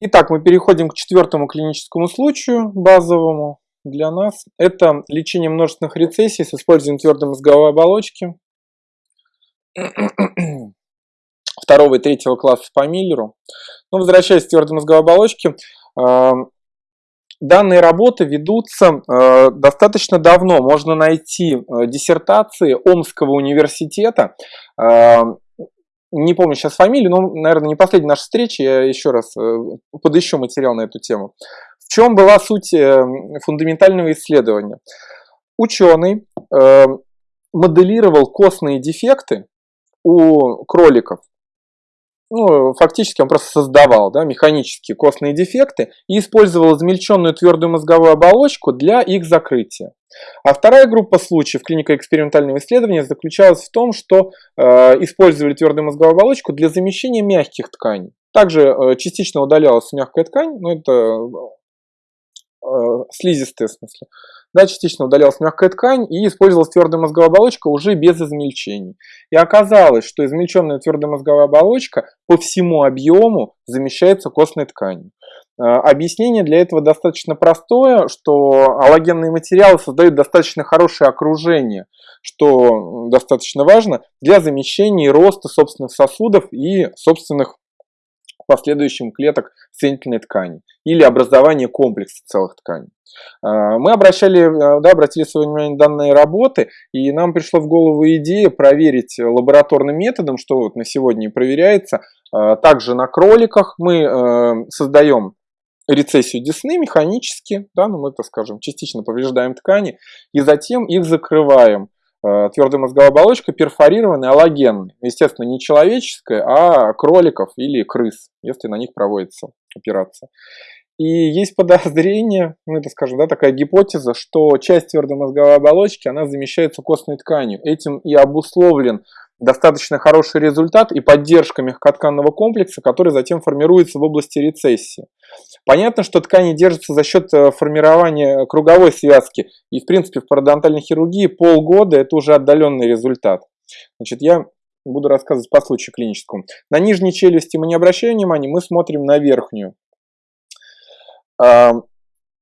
Итак, мы переходим к четвертому клиническому случаю, базовому для нас. Это лечение множественных рецессий с использованием твердой мозговой оболочки второго и третьего класса по Миллеру. Но возвращаясь к твердой мозговой оболочке, э, данные работы ведутся э, достаточно давно. Можно найти э, диссертации Омского университета не помню сейчас фамилию, но, наверное, не последняя наша встреча, я еще раз э, подыщу материал на эту тему. В чем была суть э, фундаментального исследования? Ученый э, моделировал костные дефекты у кроликов ну, фактически он просто создавал да, механические костные дефекты и использовал измельченную твердую мозговую оболочку для их закрытия. А вторая группа случаев клинико-экспериментального исследования заключалась в том, что э, использовали твердую мозговую оболочку для замещения мягких тканей. Также э, частично удалялась мягкая ткань, но это э, слизистая в смысле да, частично удалялась мягкая ткань и использовалась твердая мозговая оболочка уже без измельчений. И оказалось, что измельченная твердая мозговая оболочка по всему объему замещается костной тканью. А, объяснение для этого достаточно простое, что аллогенные материалы создают достаточно хорошее окружение, что достаточно важно для замещения и роста собственных сосудов и собственных последующим клеток соединительной ткани или образования комплекса целых тканей. А, мы обращали, э, да, обратили свое внимание на данные работы, и нам пришла в голову идея проверить лабораторным методом, что вот на сегодня и проверяется. А, также на кроликах мы э, создаем рецессию десны механически, да, ну мы, так скажем, частично повреждаем ткани, и затем их закрываем твердая мозговая оболочка перфорированная, аллогенная. Естественно, не человеческая, а кроликов или крыс, если на них проводится операция. И есть подозрение, ну это скажем, да, такая гипотеза, что часть твердой мозговой оболочки, она замещается костной тканью. Этим и обусловлен достаточно хороший результат и поддержка мягкотканного комплекса, который затем формируется в области рецессии. Понятно, что ткани держатся за счет э, формирования круговой связки, и в принципе в пародонтальной хирургии полгода это уже отдаленный результат. Значит, я буду рассказывать по случаю клиническому. На нижней челюсти мы не обращаем внимания, мы смотрим на верхнюю.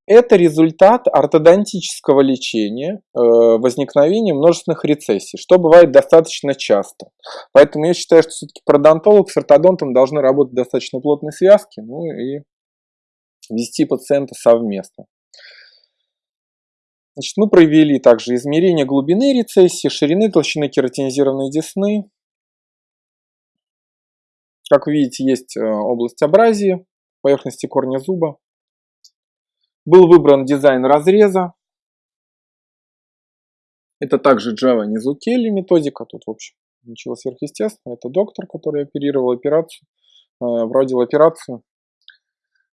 Это результат ортодонтического лечения, э, возникновения множественных рецессий, что бывает достаточно часто. Поэтому я считаю, что все-таки пародонтолог с ортодонтом должны работать достаточно плотной связке, ну и вести пациента совместно. Значит, мы провели также измерение глубины рецессии, ширины толщины кератинизированной десны. Как видите, есть э, область абразии, поверхности корня зуба. Был выбран дизайн разреза. Это также Java Nizukeli методика. Тут, в общем, ничего сверхъестественного. Это доктор, который оперировал операцию, э, операцию.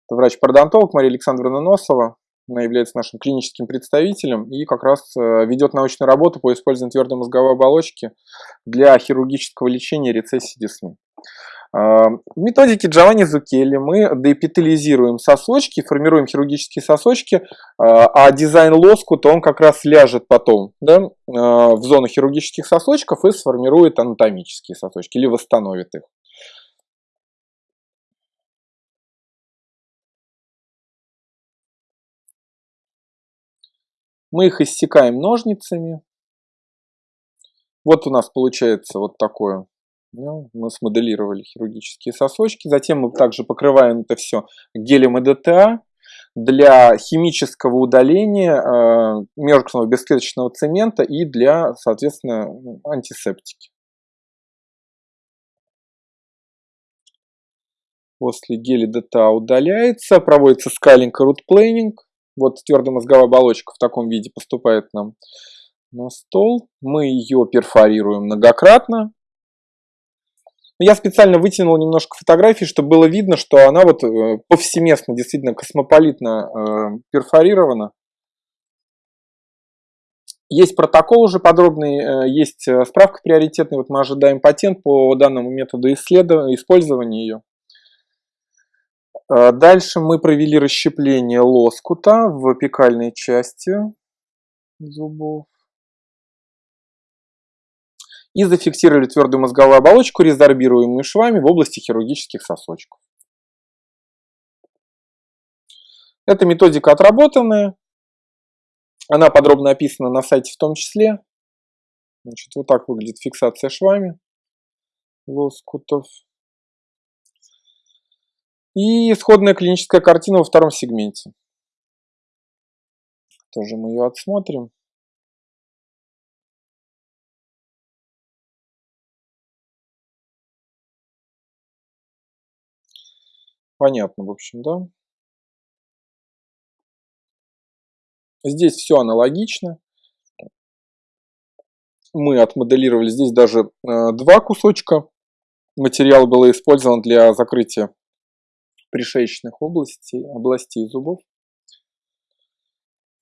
Это врач-пародонтолог Мария Александровна Носова. Она является нашим клиническим представителем и как раз э, ведет научную работу по использованию твердой мозговой оболочки для хирургического лечения рецессии десны. В методике Джованни Зукелли мы деэпителизируем сосочки, формируем хирургические сосочки, а, а дизайн лоскута он как раз ляжет потом да, а, в зону хирургических сосочков и сформирует анатомические сосочки или восстановит их. Мы их иссекаем ножницами. Вот у нас получается вот такое ну, мы смоделировали хирургические сосочки. Затем мы также покрываем это все гелем ЭДТА для химического удаления э, меркного бесклеточного цемента и для, соответственно, антисептики. После геля ДТА удаляется, проводится скайлинг и рутплейнинг. Вот твердая мозговая оболочка в таком виде поступает нам на стол. Мы ее перфорируем многократно. Я специально вытянул немножко фотографий, чтобы было видно, что она вот э, повсеместно, действительно космополитно э, перфорирована. Есть протокол уже подробный, э, есть э, справка приоритетная. Вот мы ожидаем патент по данному методу исследования, использования ее. Дальше мы провели расщепление лоскута в апикальной части зубов и зафиксировали твердую мозговую оболочку, резорбируемую швами в области хирургических сосочков. Эта методика отработанная. Она подробно описана на сайте в том числе. Значит, вот так выглядит фиксация швами лоскутов. И исходная клиническая картина во втором сегменте. Тоже мы ее отсмотрим. Понятно, в общем, да? Здесь все аналогично. Мы отмоделировали здесь даже э, два кусочка. Материал был использован для закрытия пришеечных областей, областей зубов.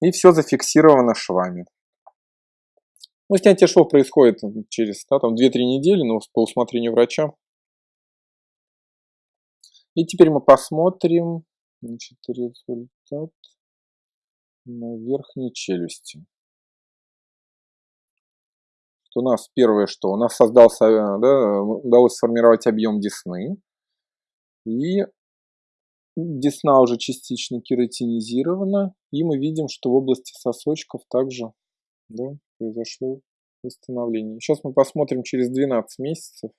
И все зафиксировано швами. Ну, снятие швов происходит через да, 2-3 недели, но по усмотрению врача. И теперь мы посмотрим значит, результат на верхней челюсти. У нас первое, что у нас создался, да, удалось сформировать объем десны. И десна уже частично кератинизирована. И мы видим, что в области сосочков также да, произошло восстановление. Сейчас мы посмотрим через 12 месяцев.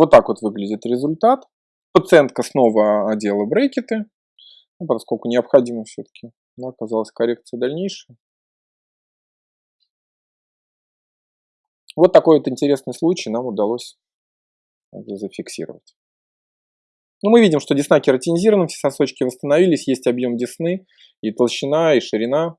Вот так вот выглядит результат. Пациентка снова одела брекеты, ну, поскольку необходимо все-таки да, оказалась коррекция дальнейшая. Вот такой вот интересный случай нам удалось зафиксировать. Ну, мы видим, что десна кератинизирована, все сосочки восстановились, есть объем десны, и толщина, и ширина.